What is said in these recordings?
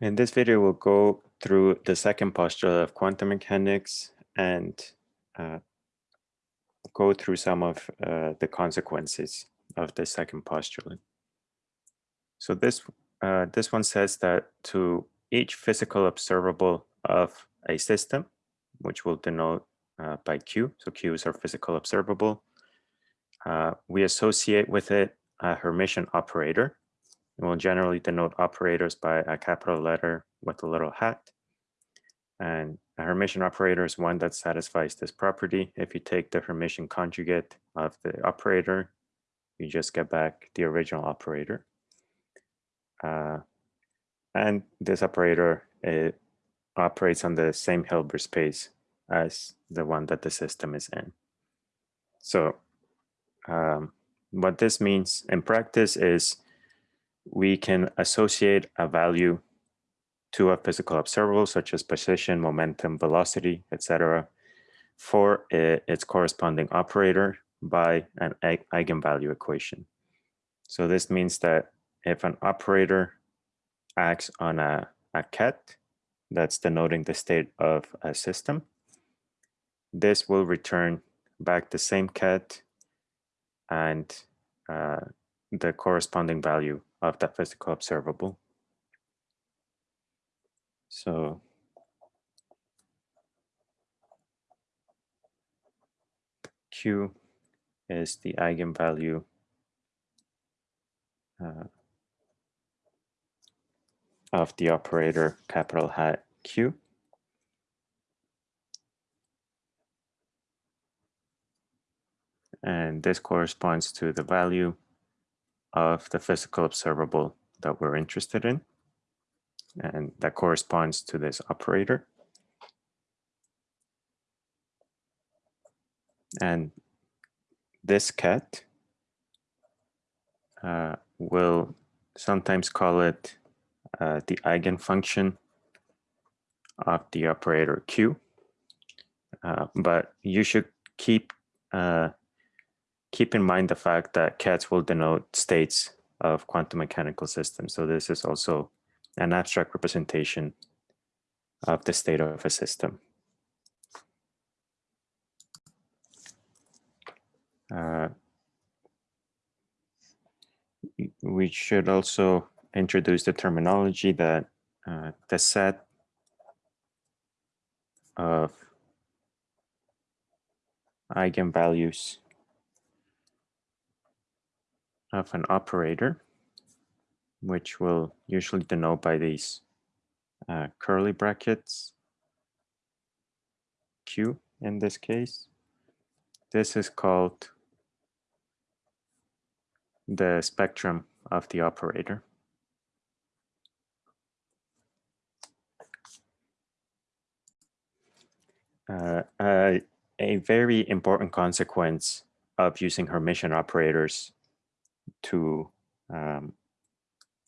In this video, we'll go through the second postulate of quantum mechanics and uh, go through some of uh, the consequences of the second postulate. So this uh, this one says that to each physical observable of a system, which we'll denote uh, by Q, so Q is our physical observable, uh, we associate with it a Hermitian operator, We'll generally denote operators by a capital letter with a little hat. And a Hermitian operator is one that satisfies this property. If you take the Hermitian conjugate of the operator, you just get back the original operator. Uh, and this operator operates on the same Hilbert space as the one that the system is in. So um, what this means in practice is we can associate a value to a physical observable such as position, momentum, velocity, etc., for its corresponding operator by an eigenvalue equation. So this means that if an operator acts on a, a ket, that's denoting the state of a system, this will return back the same ket and uh, the corresponding value of that physical observable. So Q is the eigenvalue uh, of the operator capital hat Q. And this corresponds to the value of the physical observable that we're interested in. And that corresponds to this operator. And this ket, uh, will sometimes call it uh, the eigenfunction of the operator Q. Uh, but you should keep uh, keep in mind the fact that kets will denote states of quantum mechanical systems. So this is also an abstract representation of the state of a system. Uh, we should also introduce the terminology that uh, the set of eigenvalues of an operator, which will usually denote by these uh, curly brackets, Q in this case. This is called the spectrum of the operator. Uh, uh, a very important consequence of using Hermitian operators to um,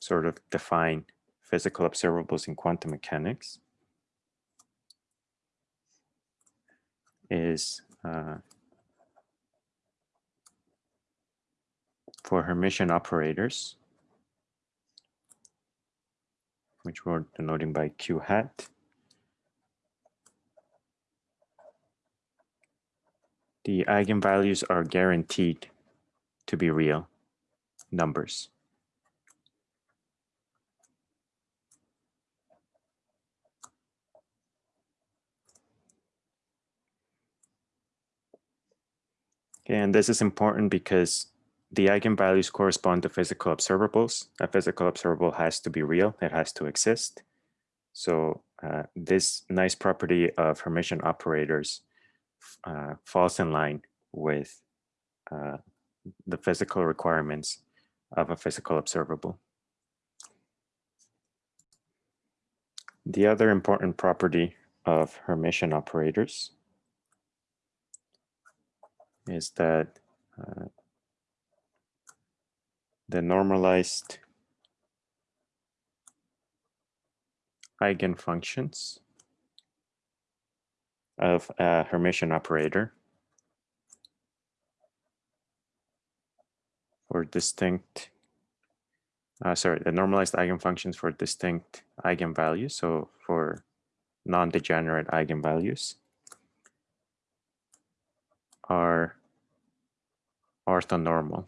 sort of define physical observables in quantum mechanics is uh, for Hermitian operators, which we're denoting by Q hat. The eigenvalues are guaranteed to be real numbers. And this is important because the eigenvalues correspond to physical observables. A physical observable has to be real, it has to exist. So uh, this nice property of Hermitian operators uh, falls in line with uh, the physical requirements of a physical observable. The other important property of Hermitian operators is that uh, the normalized eigenfunctions of a Hermitian operator or distinct uh, sorry, the normalized eigenfunctions for distinct eigenvalues. So for non-degenerate eigenvalues are orthonormal.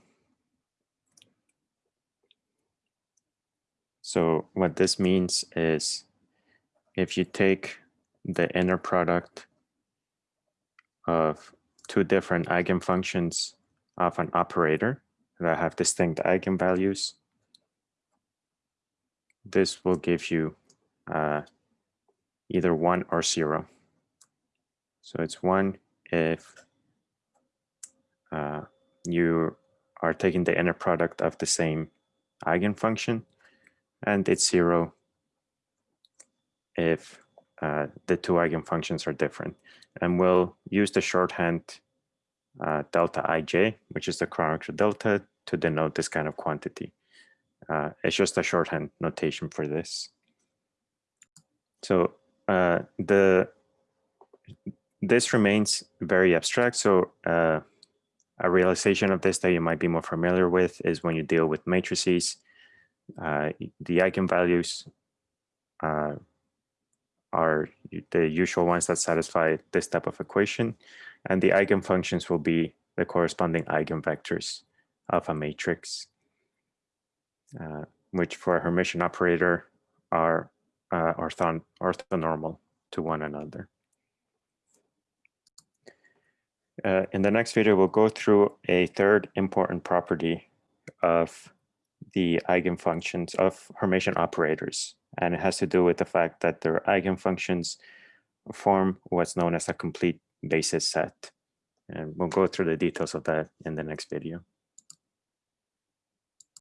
So what this means is if you take the inner product of two different eigenfunctions of an operator that have distinct eigenvalues, this will give you uh, either one or zero. So it's one if uh, you are taking the inner product of the same eigenfunction, and it's zero if uh, the two eigenfunctions are different. And we'll use the shorthand uh, delta ij, which is the Kronecker delta, to denote this kind of quantity. Uh, it's just a shorthand notation for this. So uh, the this remains very abstract. So uh, a realization of this that you might be more familiar with is when you deal with matrices, uh, the eigenvalues uh, are the usual ones that satisfy this type of equation, and the eigenfunctions will be the corresponding eigenvectors of a matrix, uh, which for a Hermitian operator are uh, orthon orthonormal to one another. Uh, in the next video, we'll go through a third important property of the eigenfunctions of Hermitian operators. And it has to do with the fact that their eigenfunctions form what's known as a complete basis set. And we'll go through the details of that in the next video.